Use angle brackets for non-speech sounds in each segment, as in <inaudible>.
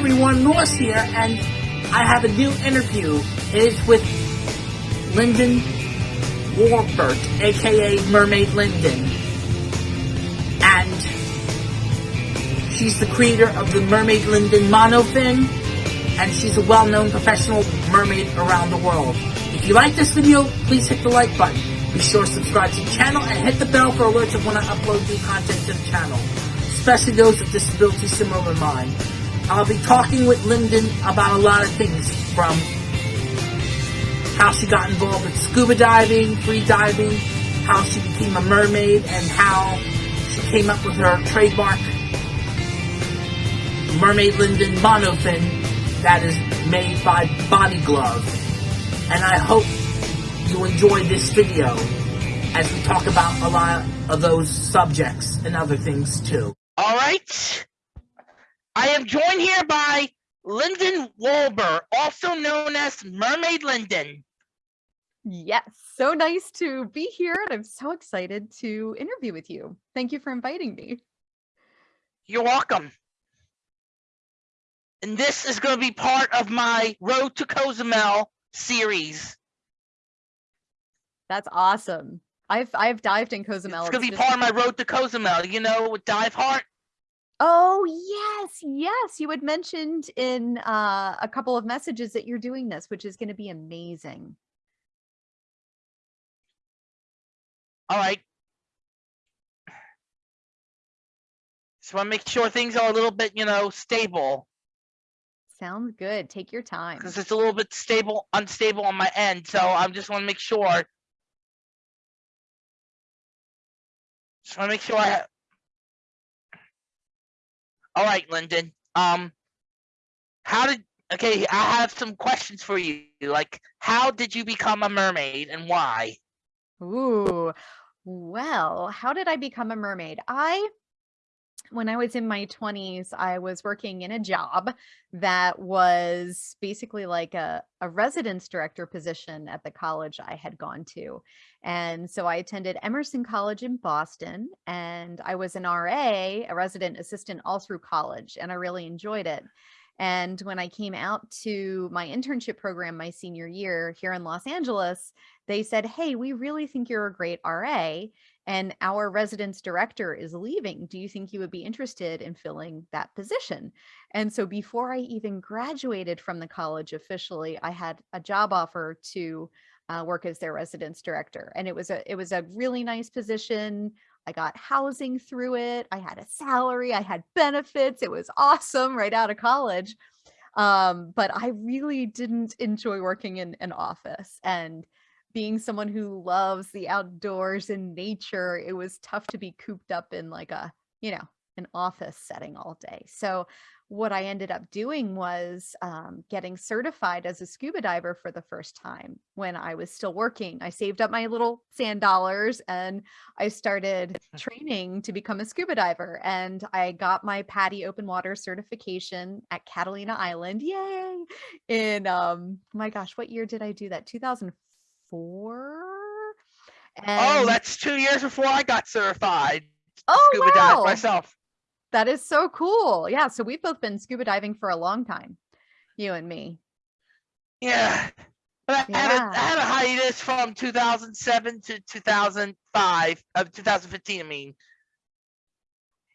everyone, Norse here, and I have a new interview. It is with Linden Wolbert, aka Mermaid Linden. And she's the creator of the Mermaid Linden monofin, and she's a well-known professional mermaid around the world. If you like this video, please hit the like button. Be sure to subscribe to the channel and hit the bell for alerts of when I upload new content to the channel, especially those with disabilities similar to mine. I'll be talking with Linden about a lot of things from how she got involved with scuba diving, free diving, how she became a mermaid, and how she came up with her trademark Mermaid Linden monofin that is made by Body Glove. And I hope you enjoy this video as we talk about a lot of those subjects and other things too. Alright. I am joined here by Linden Wolbert, also known as Mermaid Linden. Yes, so nice to be here and I'm so excited to interview with you. Thank you for inviting me. You're welcome. And this is going to be part of my Road to Cozumel series. That's awesome. I've I've dived in Cozumel. It's gonna be part of my road to Cozumel, you know, with Dive Heart. Oh yes, yes. You had mentioned in uh, a couple of messages that you're doing this, which is going to be amazing. All right. Just want to make sure things are a little bit, you know, stable. Sounds good. Take your time. Because it's a little bit stable, unstable on my end, so I just want to make sure Just want to make sure I have. All right, Linden. Um, how did? Okay, I have some questions for you. Like, how did you become a mermaid and why? Ooh, well, how did I become a mermaid? I when I was in my 20s, I was working in a job that was basically like a, a residence director position at the college I had gone to. And so I attended Emerson College in Boston and I was an RA, a resident assistant all through college, and I really enjoyed it. And when I came out to my internship program my senior year here in Los Angeles, they said, Hey, we really think you're a great RA and our residence director is leaving. Do you think you would be interested in filling that position? And so before I even graduated from the college officially, I had a job offer to uh, work as their residence director. And it was a it was a really nice position. I got housing through it. I had a salary. I had benefits. It was awesome right out of college. Um, but I really didn't enjoy working in an office. And being someone who loves the outdoors and nature, it was tough to be cooped up in like a, you know, an office setting all day. So what I ended up doing was um, getting certified as a scuba diver for the first time when I was still working. I saved up my little sand dollars and I started <laughs> training to become a scuba diver. And I got my PADI open water certification at Catalina Island. Yay! In, um, my gosh, what year did I do that? 2004? Oh, that's two years before I got certified. Oh, scuba wow. dive myself. That is so cool. Yeah. So we've both been scuba diving for a long time, you and me. Yeah. But I, had a, Yeah. I had a hiatus from 2007 to 2005, of 2015, I mean.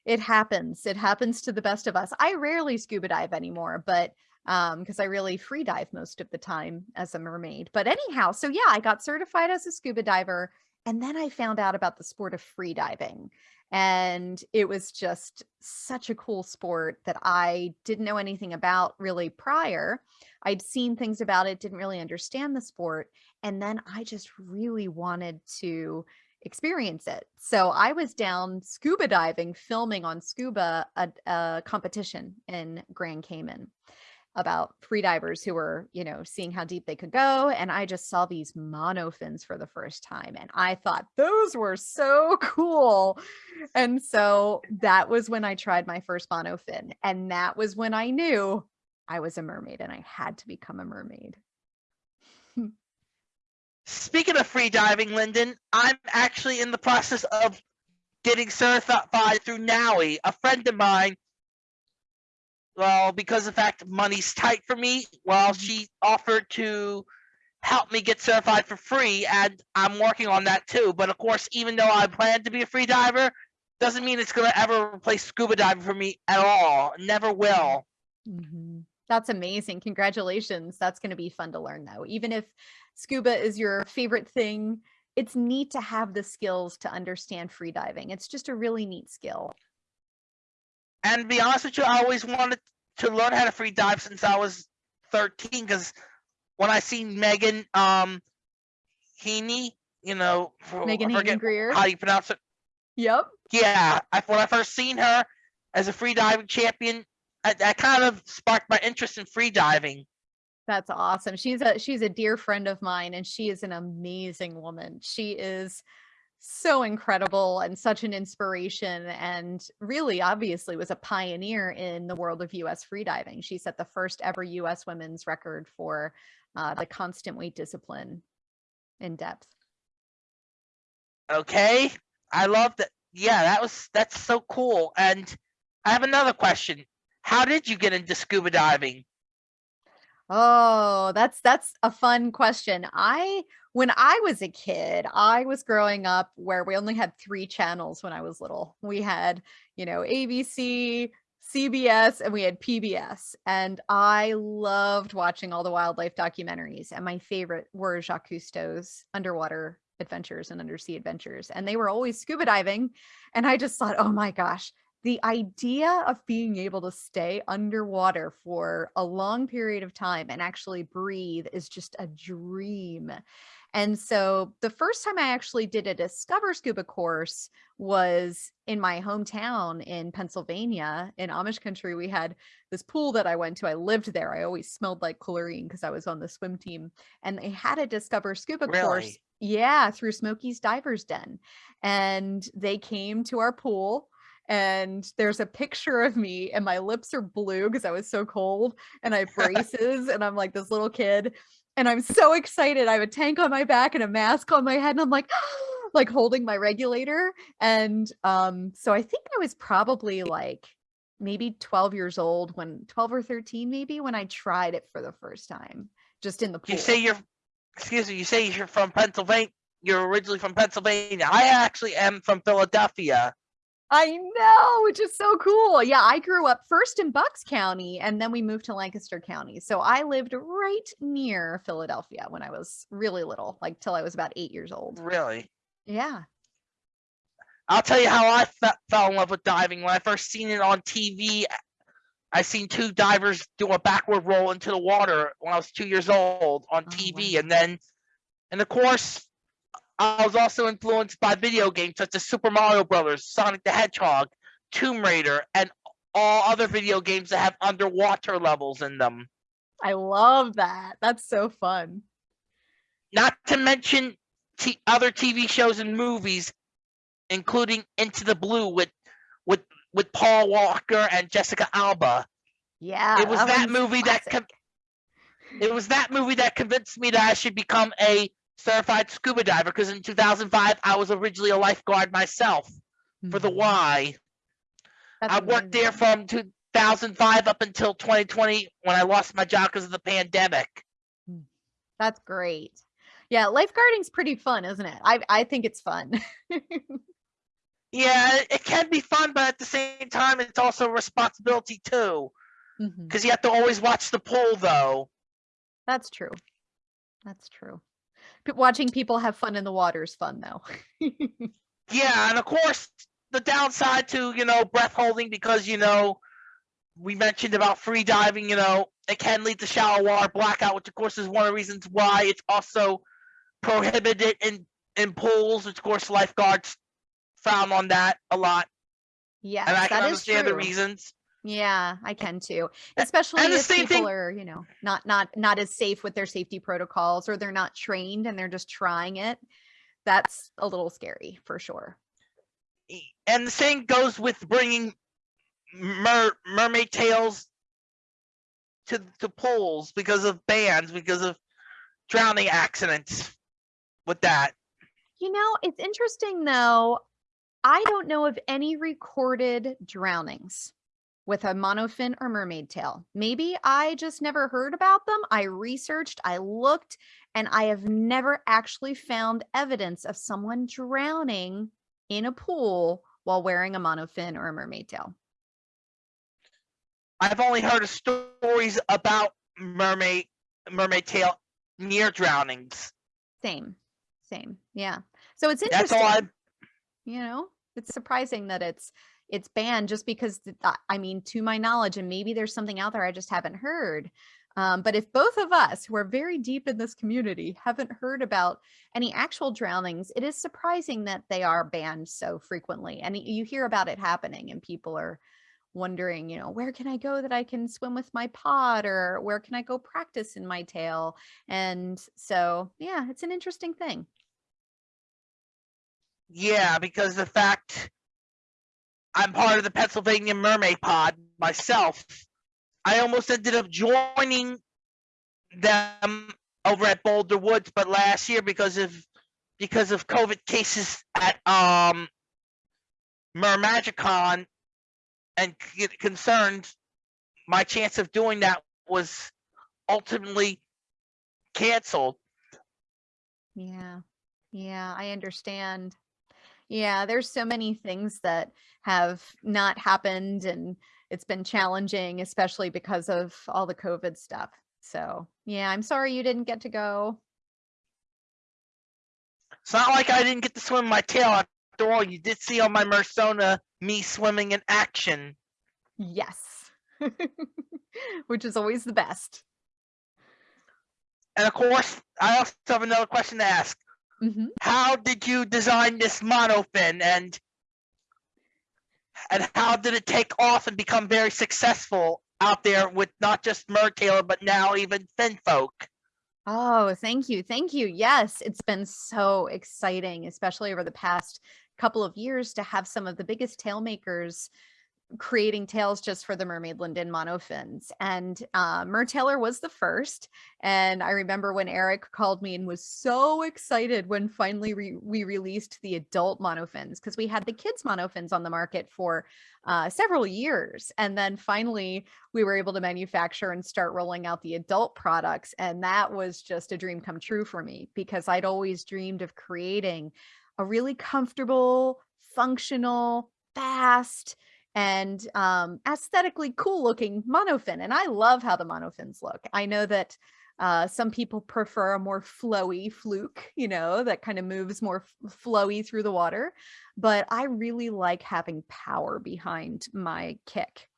It happens. It happens to the best of us. I rarely scuba dive anymore, but um because I really free dive most of the time as a mermaid. But anyhow, so yeah, I got certified as a scuba diver and then I found out about the sport of free diving. And it was just such a cool sport that I didn't know anything about really prior. I'd seen things about it, didn't really understand the sport. And then I just really wanted to experience it. So I was down scuba diving, filming on scuba a, a competition in Grand Cayman about free divers who were, you know, seeing how deep they could go. And I just saw these monofins for the first time. And I thought those were so <laughs> cool. And so that was when I tried my first monofin. And that was when I knew I was a mermaid and I had to become a mermaid. <laughs> Speaking of free diving, Linden, I'm actually in the process of getting certified through NAUI. A friend of mine well, because of the fact money's tight for me, well, Mhm. she offered to help me get certified for free, and I'm working on that too. But of course, even though I plan to be a free diver, doesn't mean it's gonna ever replace scuba diving for me at all. Never will. Mhm. That's amazing. Congratulations. That's going to be fun to learn though. Even if scuba is your favorite thing, it's neat to have the skills to understand free diving. It's just a really neat skill. And to be honest with you, I always wanted to learn how to free dive since I was 13. Because when I seen Megan um Heaney, you know, Megan Hayden Grier. how do you pronounce it. Yep. Yeah, I, when I first seen her as a free diving champion, I, that kind of sparked my interest in free diving. That's awesome. She's a she's a dear friend of mine and she is an amazing woman. She is so incredible and such an inspiration and really obviously was a pioneer in the world of US freediving. She set the first ever US women's record for uh, the constant weight discipline in depth. Okay, I love that. Yeah, that was that's so cool. And I have another question. How did you get into scuba diving? Oh, that's that's a fun question. I when I was a kid, I was growing up where we only had 3 channels when I was little. We had, you know, ABC, CBS, and we had PBS. And I loved watching all the wildlife documentaries. And my favorite were Jacques Cousteau's underwater adventures and undersea adventures. And they were always scuba diving. And I just thought, oh my gosh, the idea of being able to stay underwater for a long period of time and actually breathe is just a dream. And so the first time I actually did a Discover Scuba course was in my hometown in Pennsylvania. In Amish country, we had this pool that I went to. I lived there. I always smelled like chlorine because I was on the swim team. And they had a Discover Scuba course. Yeah, through Smokey's Divers Den. And they came to our pool and there's a picture of me and my lips are blue because I was so cold and I have <laughs> braces and I'm like this little kid and I'm so excited. I have a tank on my back and a mask on my head and I'm like <gasps> like holding my regulator and um so I think I was probably like maybe 12 years old when 12 or 13 maybe when I tried it for the first time just in the pool. You say you're excuse me, you say you're from Pennsylvania. You're originally from Pennsylvania. I actually am from Philadelphia. I know, which is so cool. Yeah, I grew up first in Bucks County and then we moved to Lancaster County. So I lived right near Philadelphia when I was really little, like till I was about eight years old. Really? Yeah. I'll tell you how I fe- fell in love with diving. When I first seen it on TV, I seen two divers do a backward roll into the water when I was two years old on Oh, TV, wow. and then, and of course, I was also influenced by video games such as Super Mario Brothers, Sonic the Hedgehog, Tomb Raider, and all other video games that have underwater levels in them. I love that. That's so fun. Not to mention t- other TV shows and movies, including Into the Blue with with with Paul Walker and Jessica Alba. Yeah. it was that one's movie that classic. con- it was that movie that convinced me that I should become a certified scuba diver because in 2005 I was originally a lifeguard myself for the Mhm. Y. That's I worked there from 2005 up until 2020 when I lost my job because of the pandemic. That's great. Yeah, lifeguarding's pretty fun, isn't it? I I think it's fun. <laughs> Yeah, it- can be fun, but at the same time, it's also a responsibility too because you have to always watch the pool though. That's true. That's true. Watching people have fun in the water is fun though. <laughs> Yeah, and of course the downside to you know breath holding because you know we mentioned about free diving. You know it can lead to shallow water blackout, which of course is one of the reasons why it's also prohibited in in pools. Which of course lifeguards frown on that a lot, yes, and I can understand the reasons. Yeah, I can too. Especially the if same people thing- are, you know, not not not as safe with their safety protocols or they're not trained and they're just trying it. That's a little scary for sure. And the same goes with bringing mer- mermaid tails to to pools because of bans, because of drowning accidents. With that. You know, it's interesting though. I don't know of any recorded drownings. With a monofin or mermaid tail. Maybe I just never heard about them. I researched, I looked, and I have never actually found evidence of someone drowning in a pool while wearing a monofin or a mermaid tail. I've only heard of stories about mermaid mermaid tail near drownings. Same, same. Yeah. So it's That's interesting. all I. you know it's surprising that it's it's banned just because i mean to my knowledge and maybe there's something out there i just haven't heard um, but if both of us who are very deep in this community haven't heard about any actual drownings it is surprising that they are banned so frequently and you hear about it happening and people are wondering you know where can i go that i can swim with my pod or where can i go practice in my tail? And so yeah it's an interesting thing. Yeah, because the fact I'm part of the Pennsylvania Mermaid Pod myself, I almost ended up joining them over at Boulder Woods, but last year because of because of COVID cases at um Mermagicon and c- concerns, my chance of doing that was ultimately canceled. Yeah. Yeah, I understand. Yeah, there's so many things that have not happened and it's been challenging, especially because of all the COVID stuff. So, yeah, I'm sorry you didn't get to go. It's not like I didn't get to swim my tail. After all, you did see on my Mersona me swimming in action. Yes. <laughs> Which is always the best. And of course, I also have another question to ask. Hmm How did you design this monofin and and how did it take off and become very successful out there with not just Mertailor, but now even Finfolk? Oh, thank you. Thank you. Yes, it's been so exciting, especially over the past couple of years to have some of the biggest tail makers creating tails just for the mermaid linden monofins and uh mertailor was the first and i remember when eric called me and was so excited when finally re- we released the adult monofins because we had the kids monofins on the market for uh, several years and then finally we were able to manufacture and start rolling out the adult products and that was just a dream come true for me because i'd always dreamed of creating a really comfortable functional fast and um, aesthetically cool looking monofin. And I love how the monofins look. I know that uh, some people prefer a more flowy fluke, you know, that kind of moves more flowy through the water. But I really like having power behind my kick.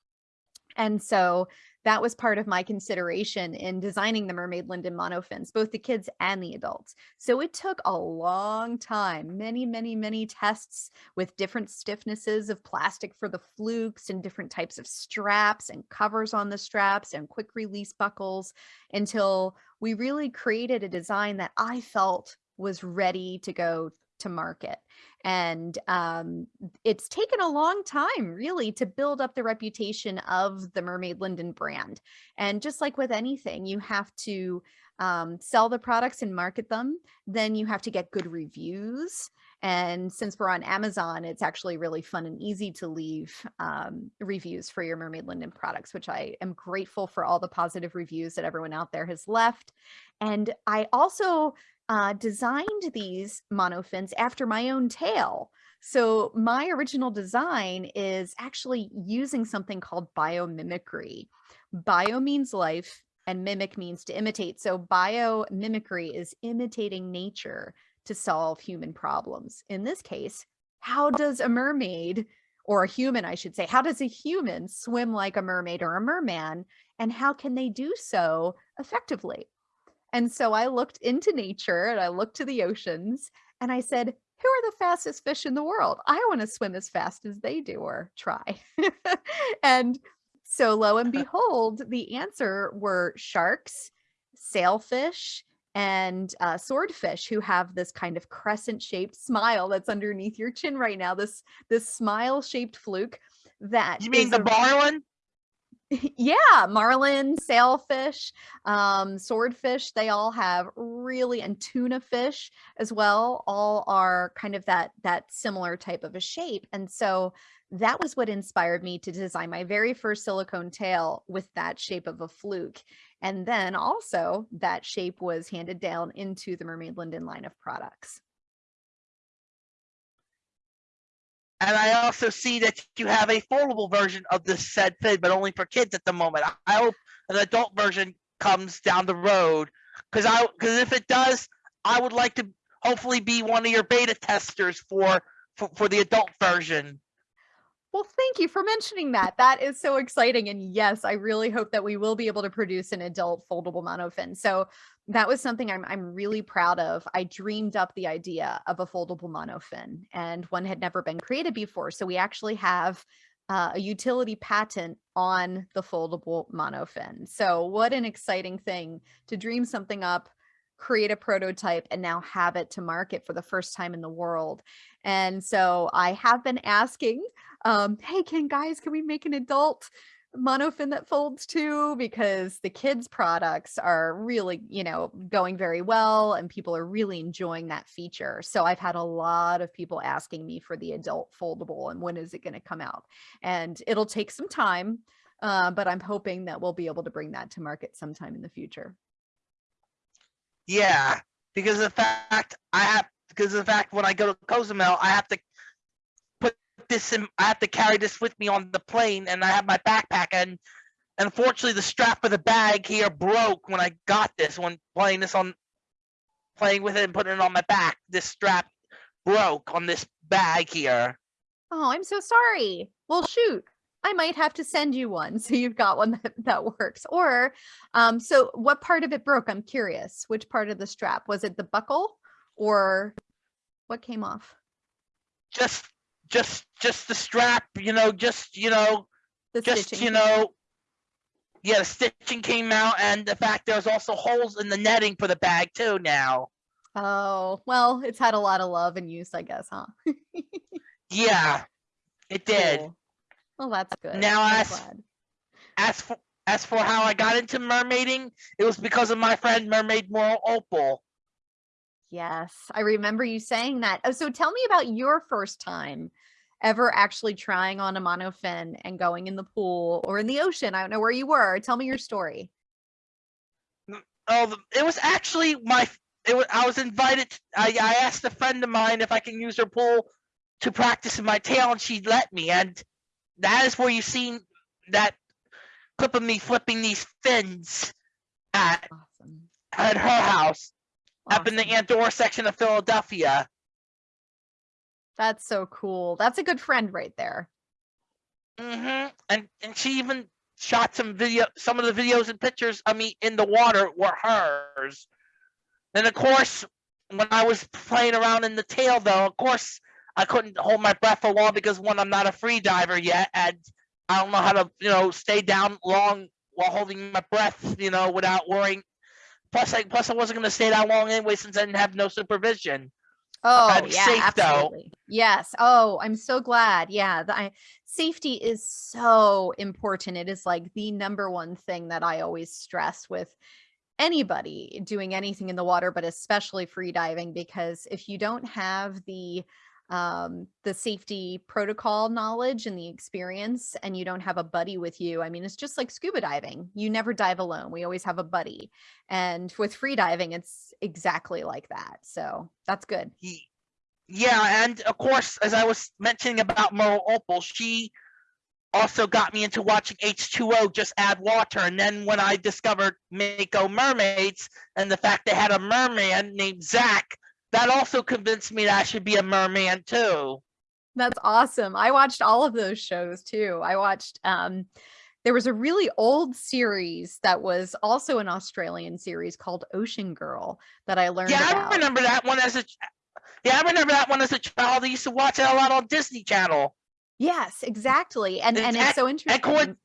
And so that was part of my consideration in designing the mermaid linden monofins, both the kids and the adults. So it took a long time, many, many, many tests with different stiffnesses of plastic for the flukes and different types of straps and covers on the straps and quick release buckles until we really created a design that I felt was ready to go to market. And um, it's taken a long time, really, to build up the reputation of the Mermaid Linden brand. And just like with anything, you have to um, sell the products and market them. Then you have to get good reviews. And since we're on Amazon, it's actually really fun and easy to leave um, reviews for your Mermaid Linden products, which I am grateful for all the positive reviews that everyone out there has left. And I also uh, designed these monofins after my own tail. So my original design is actually using something called biomimicry. Bio means life and mimic means to imitate. So biomimicry is imitating nature to solve human problems. In this case, how does a mermaid or a human, I should say, how does a human swim like a mermaid or a merman? And how can they do so effectively? And so I looked into nature and I looked to the oceans and I said, who are the fastest fish in the world? I want to swim as fast as they do or try. <laughs> and so lo and <laughs> behold, the answer were sharks, sailfish, and uh, swordfish who have this kind of crescent shaped smile that's underneath your chin right now. This this smile shaped fluke that You mean the a- marlin? <laughs> yeah, marlin, sailfish, um, swordfish, they all have really and tuna fish as well, all are kind of that that similar type of a shape. And so that was what inspired me to design my very first silicone tail with that shape of a fluke. And then also that shape was handed down into the Mermaid Linden line of products. And I also see that you have a foldable version of this said fin, but only for kids at the moment. I- hope an adult version comes down the road. Cause I, cause if it does, I would like to hopefully be one of your beta testers for, for, for the adult version. Well, thank you for mentioning that. That is so exciting. And yes, I really hope that we will be able to produce an adult foldable monofin. So that was something I'm, I'm really proud of. I dreamed up the idea of a foldable monofin and one had never been created before. So we actually have uh, a utility patent on the foldable monofin. So what an exciting thing to dream something up, create a prototype and now have it to market for the first time in the world. And so I have been asking, um, hey, can guys, can we make an adult monofin that folds too? Because the kids products are really, you know, going very well and people are really enjoying that feature. So I've had a lot of people asking me for the adult foldable and when is it going to come out? And it'll take some time, uh, but I'm hoping that we'll be able to bring that to market sometime in the future. Yeah, because the fact I have, because the fact when I go to Cozumel, I have to this in, I have to carry this with me on the plane and I have my backpack and unfortunately the strap of the bag here broke when I got this, when playing this on, playing with it and putting it on my back. This strap broke on this bag here. Oh, I'm so sorry. Well, shoot. I might have to send you one <laughs> so you've got one that, that works. Or, um, so what part of it broke? I'm curious. Which part of the strap? Was it the buckle or what came off? Just, just, just the strap, you know, just, you know, The just you know yeah the stitching came out and the fact there's also holes in the netting for the bag too now Oh, well, it's had a lot of love and use, I guess, huh? <laughs> yeah it did Cool. Well, that's good. Now I'm as- glad. as for as for how i got into mermaiding it was because of my friend mermaid Merle Opal Yes, I remember you saying that. Oh, so tell me about your first time ever actually trying on a monofin and going in the pool or in the ocean. I don't know where you were. Tell me your story. Mm, oh it was actually my it was, i was invited I, I asked a friend of mine if i can use her pool to practice in my tail and she let me and that is where you've seen that clip of me flipping these fins at Awesome. at her house up in the Awesome. Andorra section of Philadelphia. That's so cool. That's a good friend right there. hmm And and she even shot some video, some of the videos and pictures of me in the water were hers. And of course, when I was playing around in the tail, though, of course, I couldn't hold my breath for long because one, I'm not a free diver yet, and I don't know how to, you know, stay down long while holding my breath, you know, without worrying. Plus, I plus I wasn't gonna stay that long anyway since I didn't have no supervision. Oh, I'm yeah, safe, though. absolutely. Yes. Oh, I'm so glad. Yeah, the, I, safety is so important. It is like the number one thing that I always stress with anybody doing anything in the water, but especially free diving, because if you don't have the um the safety protocol knowledge and the experience and you don't have a buddy with you i mean it's just like scuba diving you never dive alone we always have a buddy and with free diving it's exactly like that so that's good Yeah, and of course, as I was mentioning about Merle Opal, she also got me into watching H2O just add water. And then when I discovered Mako Mermaids and the fact they had a merman named Zach, that also convinced me that I should be a merman too. That's awesome. I watched all of those shows too. I watched um there was a really old series that was also an Australian series called Ocean Girl that I learned Yeah, about. I remember that one as a yeah, I remember that one as a child. I used to watch it a lot on Disney Channel. Yes, exactly. And and Exact- it's so And, interesting.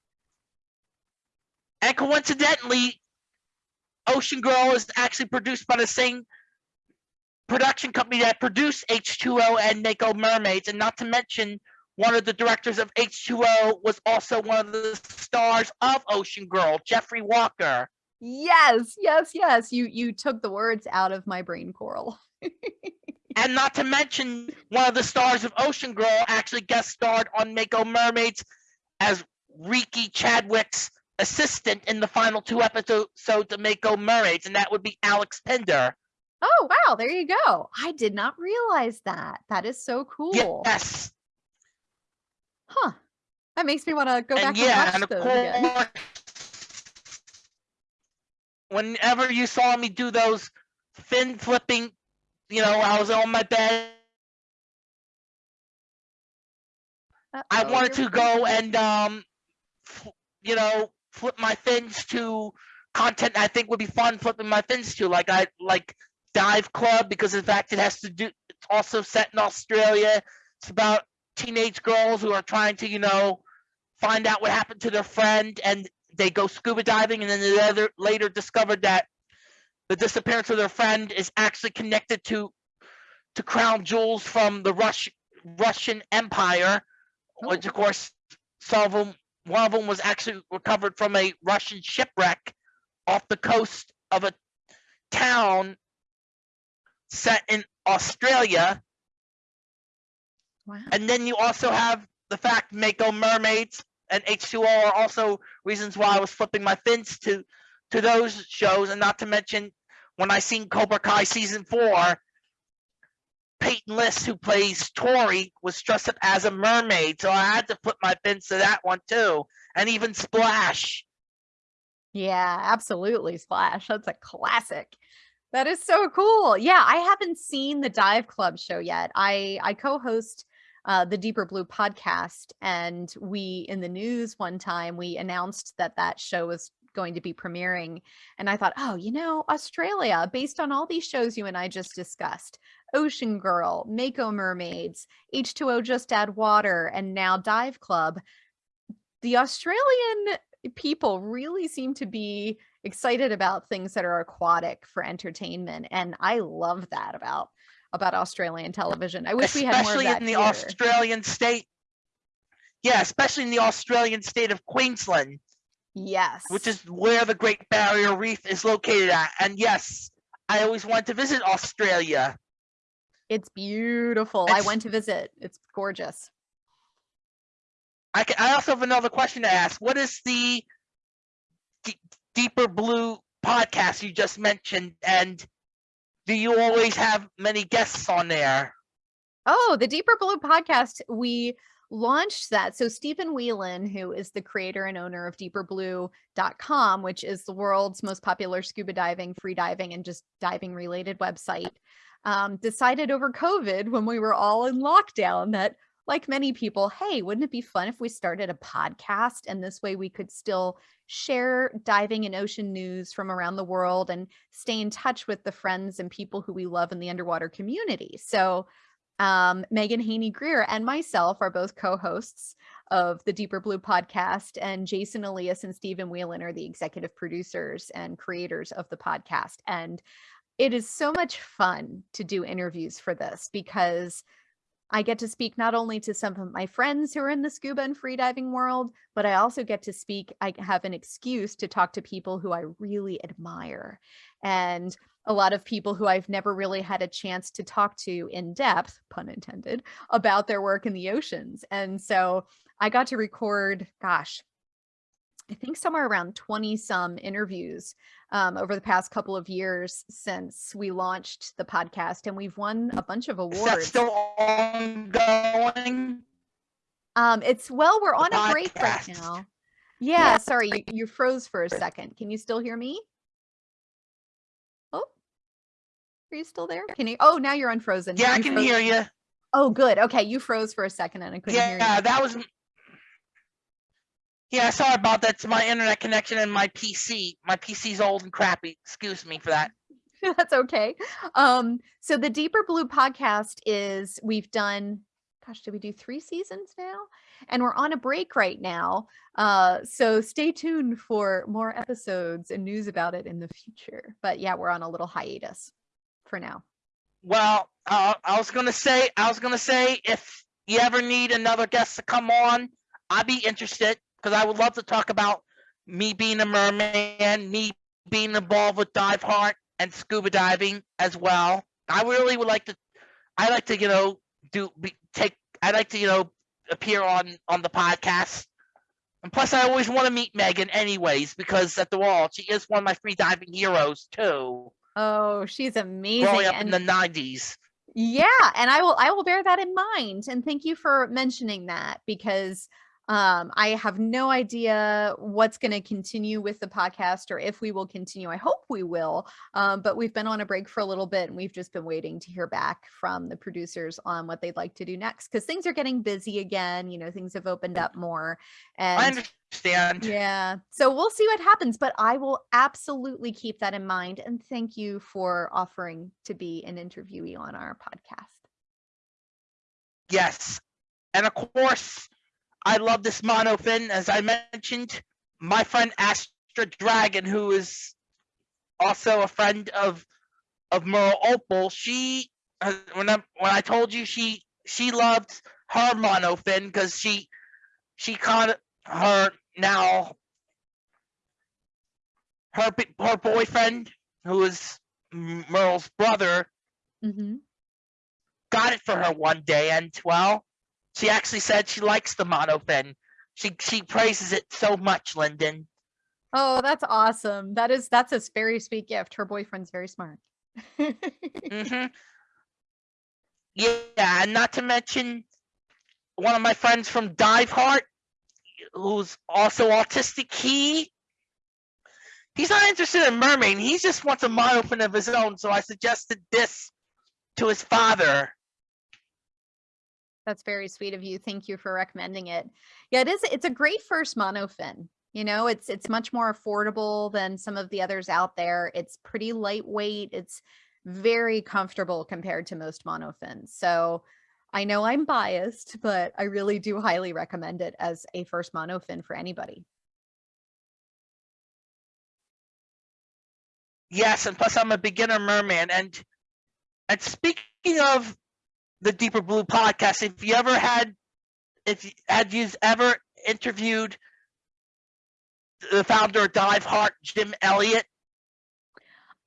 and coincidentally, Ocean Girl is actually produced by the same production company that produced H2O and Mako Mermaids, and not to mention one of the directors of H2O, was also one of the stars of Ocean Girl, Jeffrey Walker. Yes, yes, yes. You you took the words out of my brain, Coral. <laughs> And not to mention, one of the stars of Ocean Girl actually guest starred on Mako Mermaids as Rikki Chadwick's assistant in the final two episodes of Mako Mermaids, and that would be Alex Pinder. Oh, wow, there you go. I did not realize that. That is so cool. Yes. Huh. That makes me want to go back and yeah, and and watch of course, whenever you saw me do those fin flipping, you know, I was on my bed. I Uh-oh, wanted to go and, um, you know, flip my fins to content I think would be fun flipping my fins to, like I like Dive Club because in fact it has to do. It's also set in Australia. It's about teenage girls who are trying to, you know, find out what happened to their friend, and they go scuba diving, and then they later later discovered that the disappearance of their friend is actually connected to to crown jewels from the Rush, Russian Empire, which Oh. of course some of them, one of them was actually recovered from a Russian shipwreck off the coast of a town set in Australia. Wow. And then you also have the fact Mako Mermaids and H2O are also reasons why I was flipping my fins to to those shows, and not to mention when I seen Cobra Kai season four, Peyton List, who plays Tori, was dressed up as a mermaid, so I had to flip my fins to that one too, and even Splash. Yeah, absolutely. Splash. That's a classic. That is so cool. Yeah, I haven't seen the Dive Club show yet. I I co-host uh, the Deeper Blue podcast, and we in the news one time we announced that that show was going to be premiering, and I thought, oh, you know, Australia, based on all these shows you and I just discussed, Ocean Girl, Mako Mermaids, H2O Just Add Water, and now Dive Club. The Australian people really seem to be excited about things that are aquatic for entertainment and i love that about about australian television i wish we had more of especially that in the here. Australian state. Yeah, especially in the Australian state of Queensland, yes which is where the Great Barrier Reef is located at. And yes, I always wanted to visit Australia. it's beautiful i went to visit it's gorgeous I can, I also have another question to ask. What is the Deeper Blue podcast you just mentioned, and do you always have many guests on there? Oh, the Deeper Blue podcast. We launched that. So Stephen Whelan, who is the creator and owner of deeperblue.com, which is the world's most popular scuba diving, free diving, and just diving related website, um, decided over COVID when we were all in lockdown that like many people, hey, wouldn't it be fun if we started a podcast and this way we could still share diving and ocean news from around the world and stay in touch with the friends and people who we love in the underwater community. So um, Megan Heaney Grier and myself are both co-hosts of the Deeper Blue podcast, and Jason Elias and Stephen Whelan are the executive producers and creators of the podcast. And it is so much fun to do interviews for this because I get to speak not only to some of my friends who are in the scuba and freediving world, but I also get to speak. I have an excuse to talk to people who I really admire. And a lot of people who I've never really had a chance to talk to in depth, pun intended, about their work in the oceans. And so I got to record, gosh, I think somewhere around 20 some interviews um, over the past couple of years since we launched the podcast, and we've won a bunch of Is that awards. still ongoing? Um, it's well, we're on a break right now. Yeah, sorry, you, you froze for a second. Can you still hear me? Oh, are you still there? Can you? Oh, now you're unfrozen. Yeah, I can froze- hear you. Oh, good. Okay, you froze for a second and I couldn't hear you. Yeah, that was. Yeah, sorry about that. It's my internet connection and my PC. My PC's old and crappy. Excuse me for that. <laughs> That's okay. Um, so the Deeper Blue podcast is we've done, gosh, did we do three seasons now? And we're on a break right now. Uh, so stay tuned for more episodes and news about it in the future. But yeah, we're on a little hiatus for now. Well, uh, I was gonna say, I was gonna say, if you ever need another guest to come on, I'd be interested because I would love to talk about me being a merman, me being involved with dive heart and scuba diving as well. I really would like to. I like to, you know, do be, take. I like to, you know, appear on on the podcast. And plus, I always want to meet Megan, anyways, because at the wall, she is one of my free diving heroes too. Oh, she's amazing. Growing up in the '90s. Yeah, and I will I will bear that in mind. And thank you for mentioning that because um I have no idea what's going to continue with the podcast or if we will continue. I hope we will. Um but we've been on a break for a little bit and we've just been waiting to hear back from the producers on what they'd like to do next cuz things are getting busy again, you know, things have opened up more I and understand. yeah. So we'll see what happens, but I will absolutely keep that in mind. And thank you for offering to be an interviewee on our podcast. Yes. And of course, I love this monofin. As I mentioned, my friend Astra Dragon, who is also a friend of of Merle Opal, she when I when I told you she she loved her monofin because she she caught her now her her boyfriend who is Merle's brother Mm-hmm. got it for her one day and well she actually said she likes the monofin she she praises it so much linden Oh, that's awesome. That is that's a very sweet gift. Her boyfriend's very smart. hmm yeah and not to mention one of my friends from dive heart who's also autistic he he's not interested in mermaid he just wants a monofin of his own so i suggested this to his father That's very sweet of you. Thank you for recommending it. Yeah, it is it's a great first monofin. You know, it's it's much more affordable than some of the others out there. It's pretty lightweight. It's very comfortable compared to most monofins. So I know I'm biased, but I really do highly recommend it as a first monofin for anybody. Yes, and plus I'm a beginner merman. And and speaking of the Deeper Blue podcast, if you ever had, if you, had you ever interviewed the founder of Dive Heart, Jim Elliott?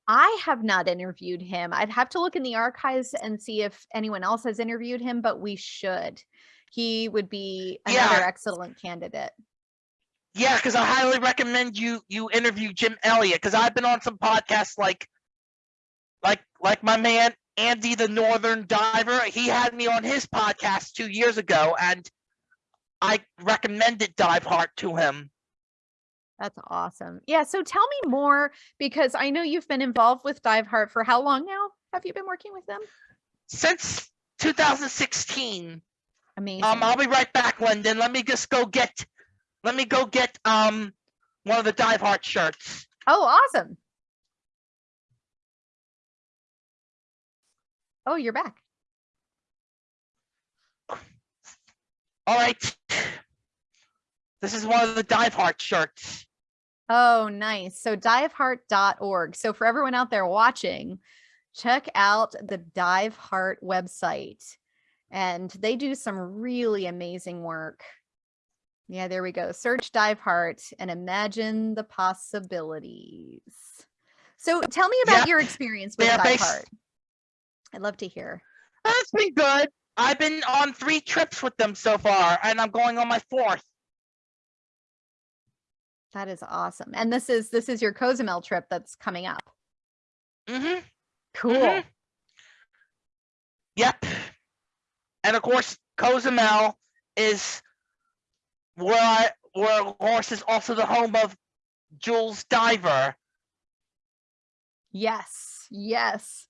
I have not interviewed him. I'd have to look in the archives and see if anyone else has interviewed him, but we should. He would be another Yeah. excellent candidate. Yeah, because I highly recommend you you interview Jim Elliott because I've been on some podcasts like like like my man Andy the Northern Diver. He had me on his podcast two years ago, and I recommended Dive Heart to him. That's awesome. Yeah. So tell me more because I know you've been involved with Dive Heart for how long now? Have you been working with them? Since 2016. Amazing. Um, I'll be right back, Linden. Let me just go get let me go get um one of the Dive Heart shirts. oh, awesome. Oh, you're back. All right. This is one of the Dive Heart shirts. Oh, nice. So diveheart.org. So for everyone out there watching, check out the Dive Heart website. And they do some really amazing work. Yeah, there we go. Search Dive Heart and imagine the possibilities. So tell me about Yep. your experience with Dive based- Heart. I'd love to hear. That's been good. I've been on three trips with them so far, and I'm going on my fourth. That is awesome. And this is this is your Cozumel trip that's coming up. Mm-hmm. Cool. Mhm. Yep. And of course, Cozumel is where I, where of course is also the home of Jules Diver. Yes, yes.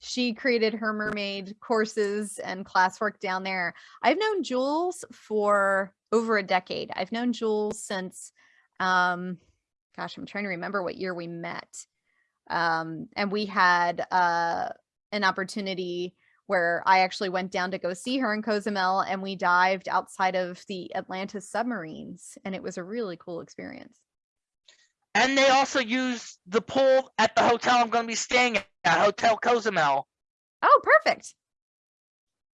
She created her mermaid courses and classwork down there. I've known Jules for over a decade. I've known Jules since um gosh, I'm trying to remember what year we met. Um and we had uh an opportunity where I actually went down to go see her in Cozumel and we dived outside of the Atlantis submarines and it was a really cool experience. And they also use the pool at the hotel I'm going to be staying at, Hotel Cozumel. Oh, perfect.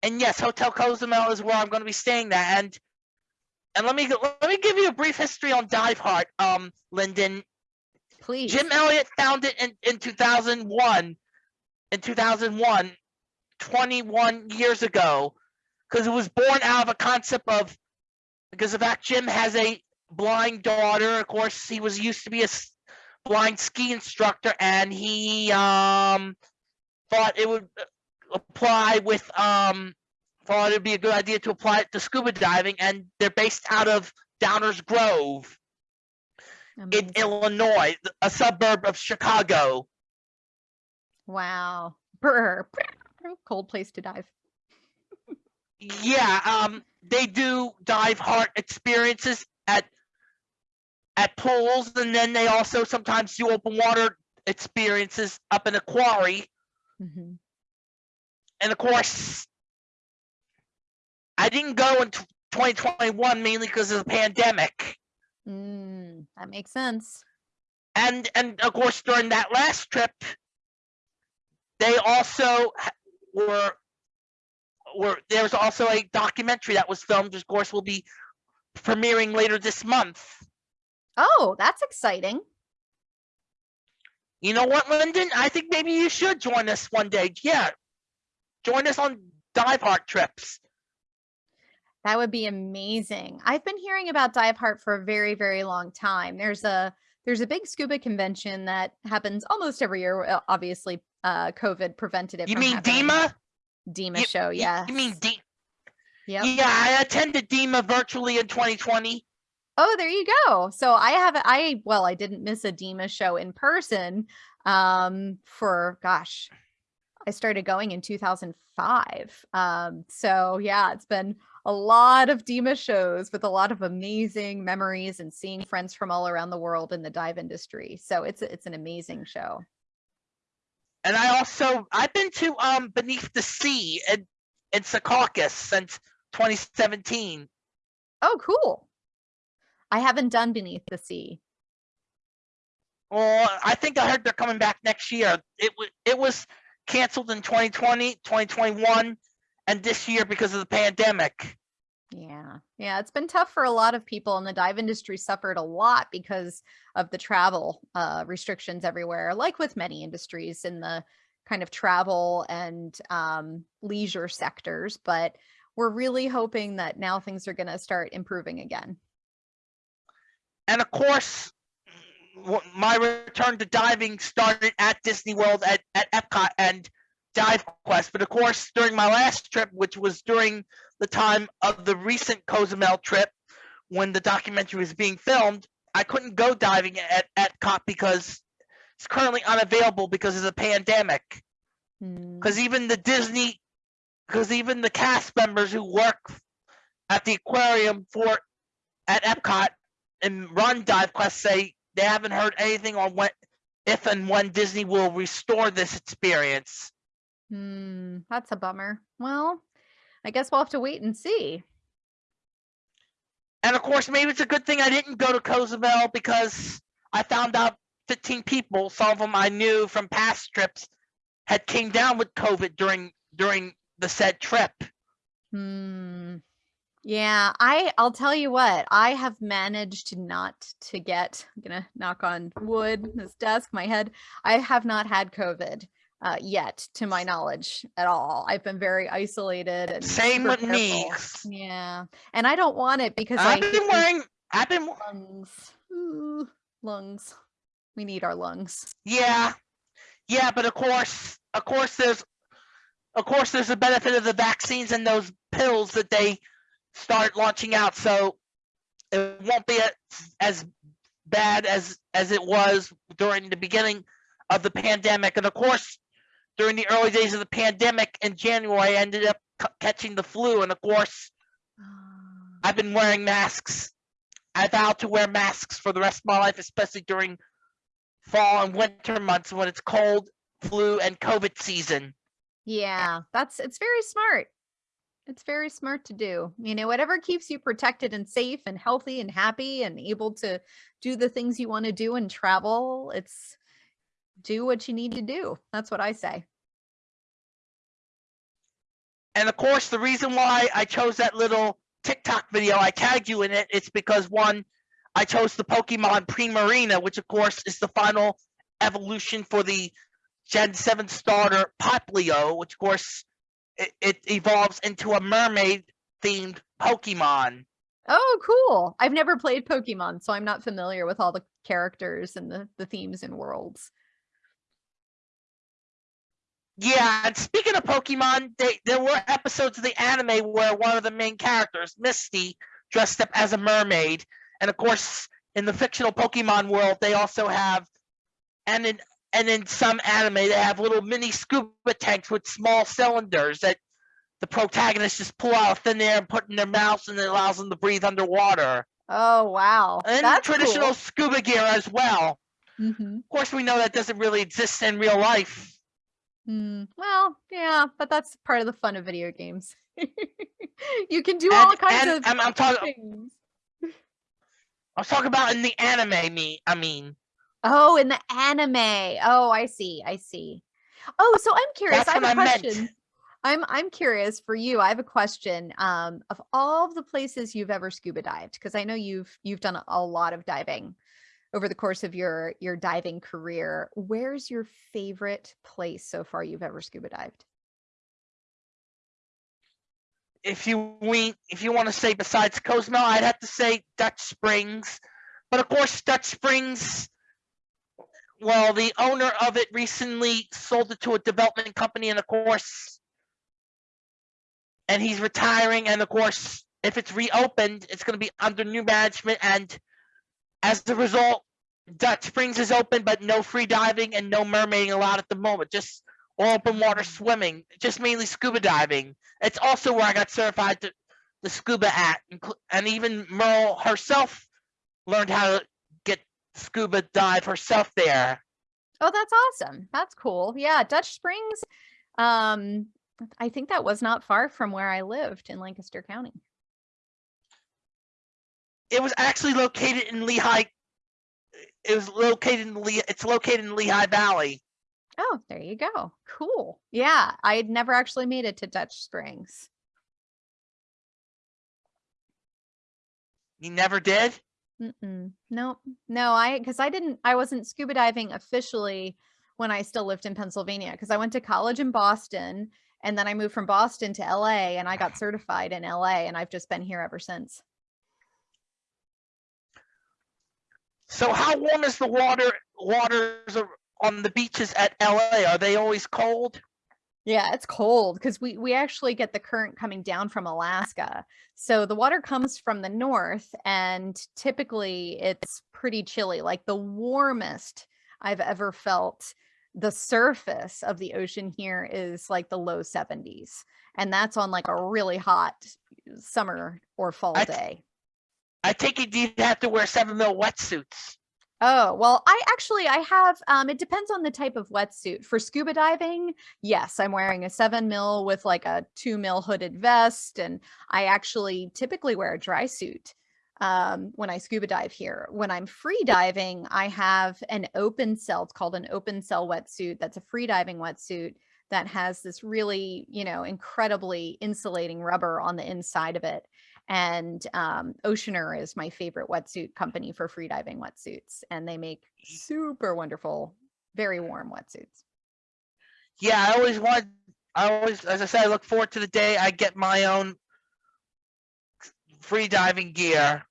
and yes, Hotel Cozumel is where I'm going to be staying at. And and let me let me give you a brief history on Dive Heart, um, Linden. Please. Jim Elliott found it in, in 2001. In 2001, 21 years ago, because it was born out of a concept of because the fact Jim has a blind daughter. Of course, he was used to be a blind ski instructor, and he um thought it would uh, apply with um thought it'd be a good idea to apply it to scuba diving, and they're based out of Downers Grove in Illinois, a suburb of Chicago. Wow. Brr. Cold place to dive. Yeah, um, they do DiveHeart experiences at at pools, and then they also sometimes do open water experiences up in a quarry. Mhm. And of course, I didn't go in tw 2021 mainly because of the pandemic. Mm, that makes sense. and and of course during that last trip they also were were there was also a documentary that was filmed which of course will be premiering later this month Oh, that's exciting. you know what linden i think maybe you should join us one day yeah join us on DiveHeart trips That would be amazing. I've been hearing about DiveHeart for a very, very long time. There's a there's a big scuba convention that happens almost every year. uh, Obviously, uh, COVID prevented it. you mean happening. DEMA? Dima You- show, yeah. you mean D- Yep. yeah i attended DEMA virtually in 2020 Oh, there you go. So I have I well, I didn't miss a DEMA show in person um for gosh. I started going in 2005. Um so yeah, it's been a lot of DEMA shows with a lot of amazing memories and seeing friends from all around the world in the dive industry. So it's it's an amazing show. and I also I've been to um Beneath the Sea in in Secaucus since 2017. Oh, cool. I haven't done Beneath the Sea. Well, I think I heard they're coming back next year. It was it was canceled in 2020, 2021, and this year because of the pandemic. Yeah. Yeah. It's been tough for a lot of people and the dive industry suffered a lot because of the travel uh, restrictions everywhere, like with many industries in the kind of travel and um, leisure sectors. But we're really hoping that now things are going to start improving again. And of course, my return to diving started at Disney World at, at Epcot and Dive Quest. But of course, during my last trip, which was during the time of the recent Cozumel trip, when the documentary was being filmed, I couldn't go diving at Epcot because it's currently unavailable because of the pandemic. Hmm. Because even the Disney, because even the cast members who work at the aquarium for at Epcot and run DiveQuest say they haven't heard anything on when, if and when Disney will restore this experience. Hmm, that's a bummer. Well, I guess we'll have to wait and see. And of course, maybe it's a good thing I didn't go to Cozumel because I found out 15 people, some of them I knew from past trips, had came down with COVID during during the said trip. Hmm. Yeah, I I'll tell you what, I have managed not to get, I'm gonna knock on wood, <laughs> this desk, my head. I have not had COVID uh, yet, to my knowledge, at all. I've been very isolated and Same with me. Yeah, and I don't want it because I I've been wearing. I've been. lungs. Ooh, lungs. We need our lungs. Yeah, yeah, but of course, of course, there's, of course, there's a benefit of the vaccines and those pills that they start launching out. So it won't be as bad as as it was during the beginning of the pandemic. And of course, during the early days of the pandemic in January, I ended up catching the flu. And of course, ah. I've been wearing masks. I vow to wear masks for the rest of my life, especially during fall and winter months when it's cold, flu, and COVID season. Yeah, that's it's very smart. It's very smart to do. You know, whatever keeps you protected and safe and healthy and happy and able to do the things you want to do and travel, it's do what you need to do. That's what I say. And of course, the reason why I chose that little TikTok video, I tagged you in it, it's because one, I chose the Pokemon Primarina, which of course is the final evolution for the Gen 7 starter Poplio, which of course it, it evolves into a mermaid themed Pokemon. Oh, cool. I've never played Pokemon, so I'm not familiar with all the characters and the, the themes and worlds. Yeah, and speaking of Pokemon, they, there were episodes of the anime where one of the main characters, Misty, dressed up as a mermaid. And of course, in the fictional Pokemon world, they also have, and in and in some anime, they have little mini scuba tanks with small cylinders that the protagonists just pull out of thin air and put in their mouths, and it allows them to breathe underwater. Oh, wow. And That's traditional cool. scuba gear as well. Mhm. Of course, we know that doesn't really exist in real life. Hmm. Well, yeah, but that's part of the fun of video games. <laughs> you can do all kinds and of I'm, I'm talking. things. <laughs> I was talking about in the anime. Me, I mean, Oh, in the anime. Oh, I see. I see. Oh, so I'm curious. That's I have a what I meant. question. I'm I'm curious for you. I have a question. Um, of all the places you've ever scuba dived, because I know you've you've done a lot of diving over the course of your your diving career. Where's your favorite place so far you've ever scuba dived? if you we if you want to say besides Cozumel, I'd have to say Dutch Springs. But of course, Dutch Springs. Well, the owner of it recently sold it to a development company, and of course, and he's retiring. And of course, if it's reopened, it's going to be under new management. And as a result, Dutch Springs is open, but no free diving and no mermaiding allowed at the moment. Just open water swimming, just mainly scuba diving. It's also where I got certified to the scuba at, and even Merle herself learned how to scuba dive herself there. Oh, that's awesome. That's cool. Yeah, Dutch Springs. Um, I think that was not far from where I lived in Lancaster County. It was actually located in Lehigh. It was located in Lehigh. It's located in Lehigh Valley. Oh, there you go. Cool. Yeah, I had never actually made it to Dutch Springs. You never did. Mm-mm. No, no, I because I didn't I wasn't scuba diving officially when I still lived in Pennsylvania because I went to college in Boston and then I moved from Boston to LA and I got <sighs> certified in LA and I've just been here ever since. So how warm is the water? Waters on the beaches at LA. Are they always cold? Yeah, it's cold because we we actually get the current coming down from Alaska. So the water comes from the north and typically it's pretty chilly. Like the warmest I've ever felt the surface of the ocean here is like the low 70s. And that's on like a really hot summer or fall I- day. I think you'd have to wear seven mil wetsuits. Oh, well, I actually I have um it depends on the type of wetsuit. For scuba diving, yes, I'm wearing a 7 mil with like a 2 mil hooded vest and I actually typically wear a dry suit um when I scuba dive here. When I'm free diving, I have an open cell. It's called an open cell wetsuit. That's a free diving wetsuit that has this really, you know, incredibly insulating rubber on the inside of it and um, Oceaner is my favorite wetsuit company for freediving wetsuits, and they make super wonderful, very warm wetsuits. Yeah, I always want. I always, as I said, I look forward to the day I get my own free diving gear.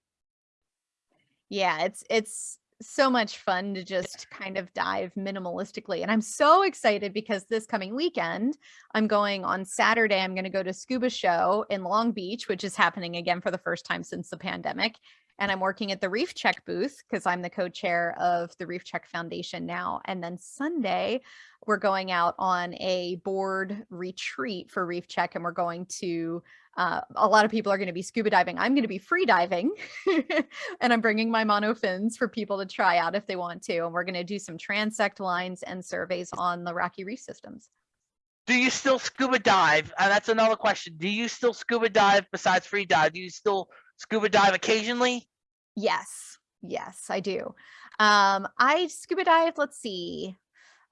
Yeah, it's it's so much fun to just kind of dive minimalistically, and I'm so excited because this coming weekend I'm going on Saturday. I'm going to go to Scuba Show in Long Beach, which is happening again for the first time since the pandemic. And I'm working at the Reef Check booth because I'm the co-chair of the Reef Check Foundation now. And then Sunday, we're going out on a board retreat for Reef Check, and we're going to. Uh, a lot of people are going to be scuba diving. I'm going to be free diving, <laughs> and I'm bringing my mono fins for people to try out if they want to. And we're going to do some transect lines and surveys on the rocky reef systems. Do you still scuba dive? And that's another question. Do you still scuba dive besides free dive? Do you still scuba dive occasionally? Yes, yes, I do. Um, I scuba dived, let's see.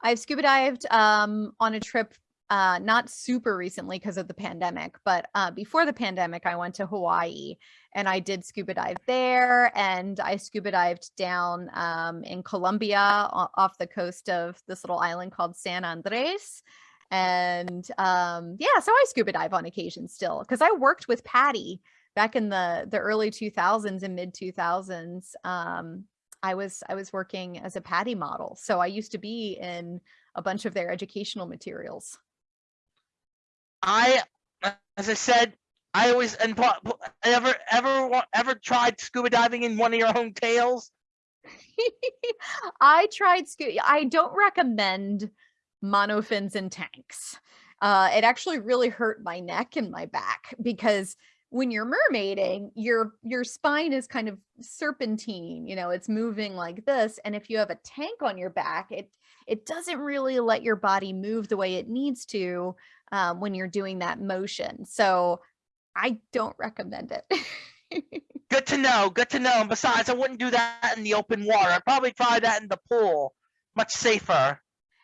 I've scuba dived um on a trip uh, not super recently because of the pandemic, but uh, before the pandemic, I went to Hawaii and I did scuba dive there. And I scuba dived down um, in Colombia off the coast of this little island called San Andres. And um, yeah, so I scuba dive on occasion still because I worked with PADI back in the the early 2000s and mid 2000s. Um, I was I was working as a PADI model, so I used to be in a bunch of their educational materials. I, as I said, I always and ever ever ever tried scuba diving in one of your own tails. <laughs> I tried scu- I don't recommend monofins and tanks. Uh, it actually really hurt my neck and my back because when you're mermaiding, your your spine is kind of serpentine, you know, it's moving like this. And if you have a tank on your back, it it doesn't really let your body move the way it needs to um, when you're doing that motion. So I don't recommend it. <laughs> Good to know. Good to know. And besides, I wouldn't do that in the open water. I'd probably try that in the pool. Much safer.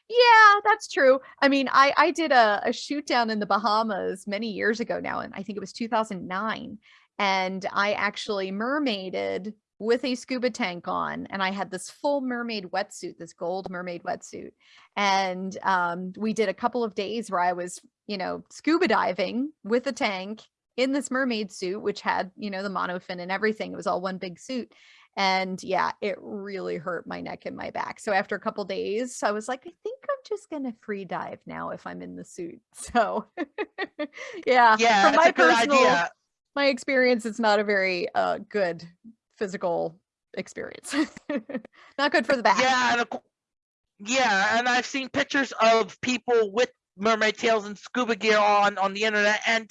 Yeah, that's true. I mean, I I did a, a shoot down in the Bahamas many years ago now, and I think it was 2009. And I actually mermaided with a scuba tank on, and I had this full mermaid wetsuit, this gold mermaid wetsuit. And um, we did a couple of days where I was, you know, scuba diving with a tank in this mermaid suit, which had, you know, the monofin and everything. It was all one big suit. And yeah, it really hurt my neck and my back. So after a couple days, I was like, I think I'm just gonna free dive now if I'm in the suit. <laughs> So yeah, Yeah, from my personal idea. my experience, it's not a very uh good physical experience. <laughs> not good for the back. Yeah, and yeah, and I've seen pictures of people with mermaid tails and scuba gear on on the internet. And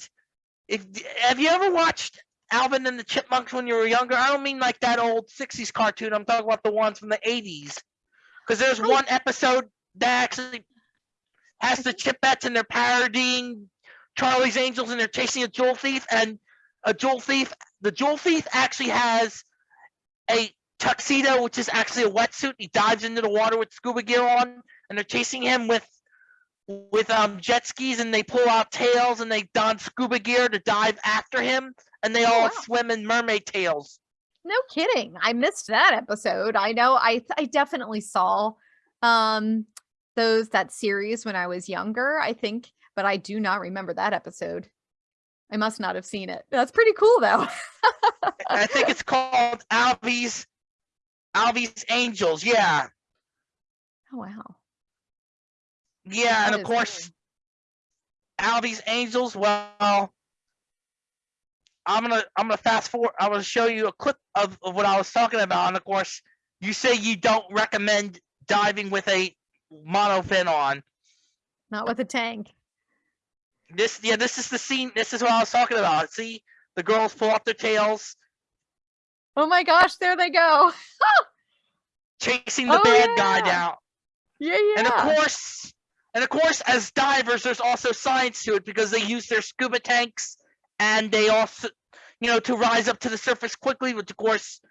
if have you ever watched Alvin and the Chipmunks when you were younger? I don't mean like that old '60s cartoon. I'm talking about the ones from the '80s. Because there's I- one episode that actually has the Chipettes and they're parodying Charlie's Angels and they're chasing a jewel thief. And a jewel thief, the jewel thief actually has a tuxedo, which is actually a wetsuit. He dives into the water with scuba gear on, and they're chasing him with with um jet skis, and they pull out tails and they don scuba gear to dive after him, and they Oh, all wow. swim in mermaid tails. No kidding. I missed that episode. I know I I definitely saw um those that series when I was younger, I think, but I do not remember that episode. I must not have seen it. That's pretty cool though. I think it's called Alvy's Alvy's Angels. Yeah, oh wow. yeah, and of course cool. Alvy's Angels. Well, I'm gonna I'm gonna fast forward. I'm gonna show you a clip of, of what I was talking about, and of course, you say you don't recommend diving with a monofin on. Not with a tank. This yeah, this is the scene. This is what I was talking about. See, the girls pull up their tails, Oh my gosh, there they go. <laughs> chasing the Oh, bad guy down. Yeah, yeah. And of course, and of course, as divers, there's also science to it because they use their scuba tanks and they also, you know, to rise up to the surface quickly, which of course,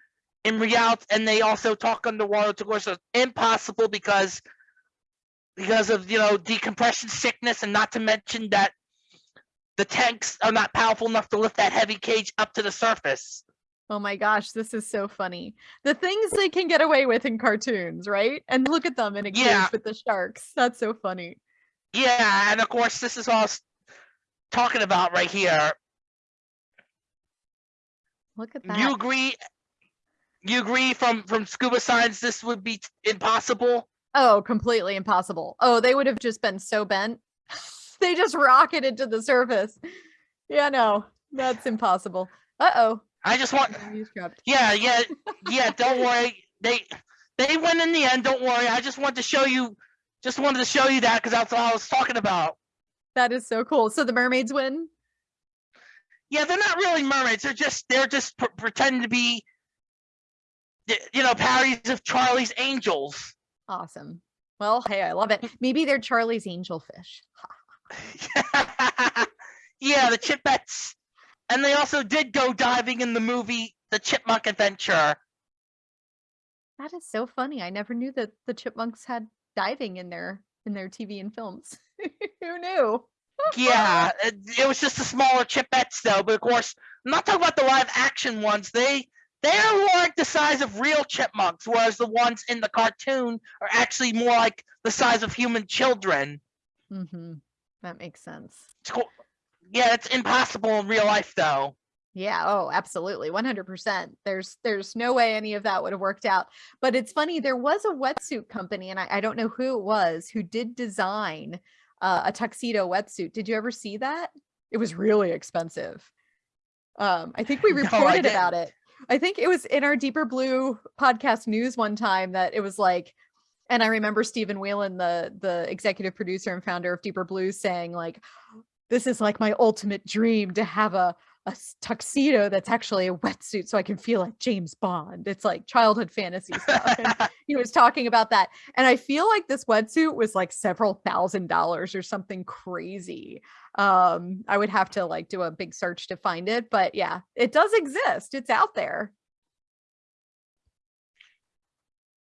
in reality, and they also talk underwater, which of course is impossible because because of you know decompression sickness, and not to mention that the tanks are not powerful enough to lift that heavy cage up to the surface. Oh my gosh, this is so funny. The things they can get away with in cartoons, right? And look at them in a cage Yeah. with the sharks. That's so funny. Yeah, and of course, this is all talking about right here. Look at that. You agree? You agree from from scuba science this would be impossible? Oh, completely impossible. Oh, they would have just been so bent. <laughs> <laughs> they just rocketed to the surface. Yeah, no, that's impossible. Uh-oh. I just want. Yeah, yeah, <laughs> yeah, don't worry. They they win in the end, don't worry. I just wanted to show you just wanted to show you that because that's what I was talking about. That is so cool. So the mermaids win? Yeah, they're not really mermaids. They're just they're just pr- pretending to be you know, parodies of Charlie's Angels. Awesome. Well, hey, I love it. Maybe they're Charlie's angelfish. <laughs> yeah, the Chipettes. And they also did go diving in the movie The Chipmunk Adventure. That is so funny. I never knew that the chipmunks had diving in their in their TV and films. <laughs> Who knew? yeah, <laughs> it, it was just the smaller chipettes though. But of course, I'm not talking about the live action ones. They they are like the size of real chipmunks, whereas the ones in the cartoon are actually more like the size of human children. hmm That makes sense. It's cool. Yeah, it's impossible in real life though. Yeah, oh, absolutely. 100%. There's there's no way any of that would have worked out. But it's funny, there was a wetsuit company and I, I don't know who it was who did design uh, a tuxedo wetsuit. Did you ever see that? It was really expensive. Um, I think we <laughs> No, reported about it. I think it was in our Deeper Blue podcast news one time that it was like and I remember Stephan Whelan, the the executive producer and founder of Deeper Blue, saying like, "This is like my ultimate dream to have a a tuxedo that's actually a wetsuit, so I can feel like James Bond." It's like childhood fantasy stuff. And <laughs> he was talking about that, and I feel like this wetsuit was like several thousand dollars or something crazy. Um, I would have to like do a big search to find it, but yeah, it does exist. It's out there.